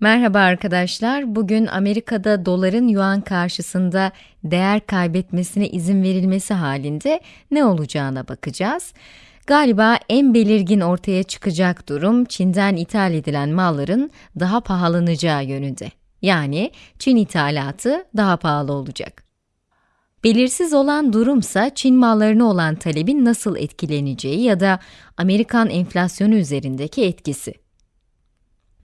Merhaba arkadaşlar. Bugün Amerika'da doların yuan karşısında değer kaybetmesine izin verilmesi halinde ne olacağına bakacağız. Galiba en belirgin ortaya çıkacak durum Çin'den ithal edilen malların daha pahalanacağı yönünde. Yani Çin ithalatı daha pahalı olacak. Belirsiz olan durumsa Çin mallarına olan talebin nasıl etkileneceği ya da Amerikan enflasyonu üzerindeki etkisi.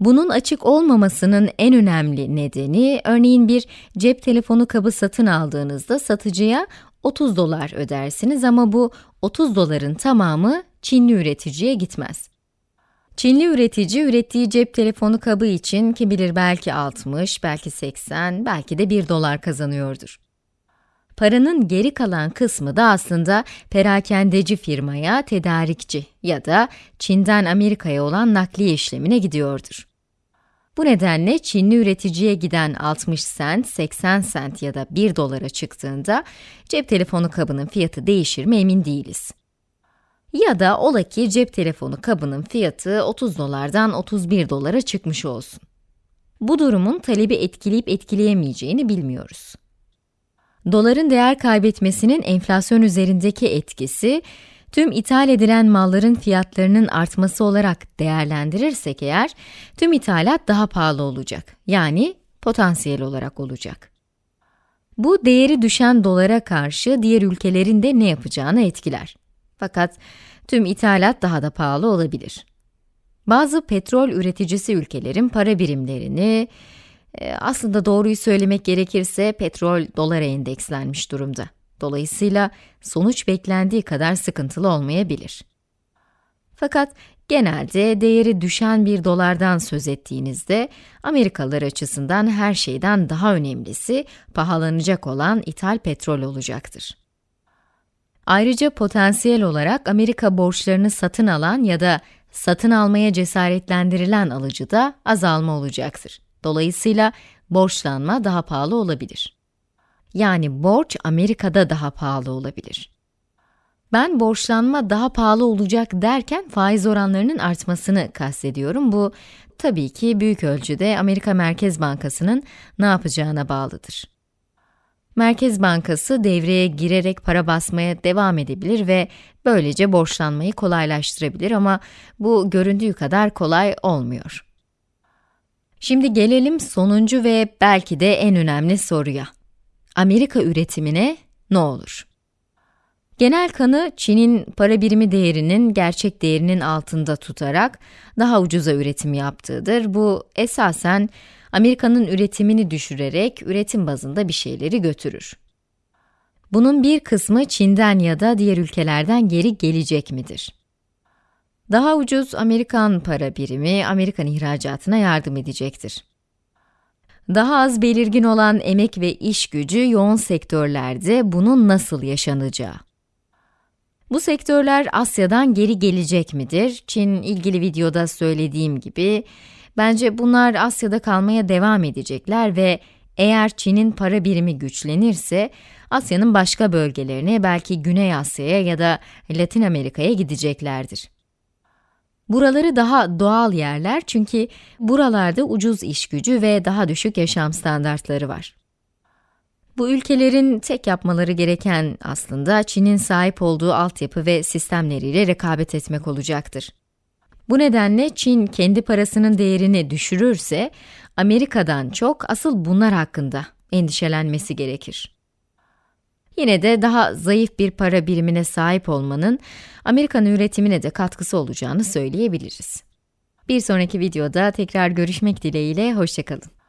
Bunun açık olmamasının en önemli nedeni, örneğin bir cep telefonu kabı satın aldığınızda satıcıya 30 dolar ödersiniz ama bu 30 doların tamamı Çinli üreticiye gitmez. Çinli üretici ürettiği cep telefonu kabı için kim bilir belki 60, belki 80, belki de 1 dolar kazanıyordur. Paranın geri kalan kısmı da aslında perakendeci firmaya, tedarikçi ya da Çin'den Amerika'ya olan nakliye işlemine gidiyordur. Bu nedenle Çinli üreticiye giden 60 sent, 80 sent ya da 1 dolara çıktığında cep telefonu kabının fiyatı değişir mi emin değiliz. Ya da ola ki cep telefonu kabının fiyatı 30 dolardan 31 dolara çıkmış olsun. Bu durumun talebi etkileyip etkileyemeyeceğini bilmiyoruz. Doların değer kaybetmesinin enflasyon üzerindeki etkisi, tüm ithal edilen malların fiyatlarının artması olarak değerlendirirsek eğer, tüm ithalat daha pahalı olacak. Yani potansiyel olarak olacak. Bu değeri düşen dolara karşı diğer ülkelerin de ne yapacağını etkiler. Fakat tüm ithalat daha da pahalı olabilir. Bazı petrol üreticisi ülkelerin para birimlerini, aslında doğruyu söylemek gerekirse petrol dolara endekslenmiş durumda. Dolayısıyla sonuç beklendiği kadar sıkıntılı olmayabilir. Fakat genelde değeri düşen bir dolardan söz ettiğinizde Amerikalılar açısından her şeyden daha önemlisi pahalanacak olan ithal petrol olacaktır. Ayrıca potansiyel olarak Amerika borçlarını satın alan ya da satın almaya cesaretlendirilen alıcıda azalma olacaktır. Dolayısıyla borçlanma daha pahalı olabilir. Yani borç Amerika'da daha pahalı olabilir. Ben borçlanma daha pahalı olacak derken faiz oranlarının artmasını kastediyorum. Bu tabii ki büyük ölçüde Amerika Merkez Bankası'nın ne yapacağına bağlıdır. Merkez Bankası devreye girerek para basmaya devam edebilir ve böylece borçlanmayı kolaylaştırabilir ama bu göründüğü kadar kolay olmuyor. Şimdi gelelim sonuncu ve belki de en önemli soruya. Amerika üretimine ne olur? Genel kanı Çin'in para birimi değerinin gerçek değerinin altında tutarak daha ucuza üretim yaptığıdır. Bu esasen Amerika'nın üretimini düşürerek üretim bazında bir şeyleri götürür. Bunun bir kısmı Çin'den ya da diğer ülkelerden geri gelecek midir? Daha ucuz Amerikan para birimi Amerikan ihracatına yardım edecektir. Daha az belirgin olan emek ve iş gücü yoğun sektörlerde bunun nasıl yaşanacağı. Bu sektörler Asya'dan geri gelecek midir? Çin ilgili videoda söylediğim gibi, bence bunlar Asya'da kalmaya devam edecekler ve eğer Çin'in para birimi güçlenirse, Asya'nın başka bölgelerine, belki Güney Asya'ya ya da Latin Amerika'ya gideceklerdir. Buraları daha doğal yerler çünkü buralarda ucuz iş gücü ve daha düşük yaşam standartları var. Bu ülkelerin tek yapmaları gereken aslında Çin'in sahip olduğu altyapı ve sistemleriyle rekabet etmek olacaktır. Bu nedenle Çin kendi parasının değerini düşürürse, Amerika'dan çok asıl bunlar hakkında endişelenmesi gerekir. Yine de daha zayıf bir para birimine sahip olmanın Amerikan üretimine de katkısı olacağını söyleyebiliriz. Bir sonraki videoda tekrar görüşmek dileğiyle, hoşçakalın.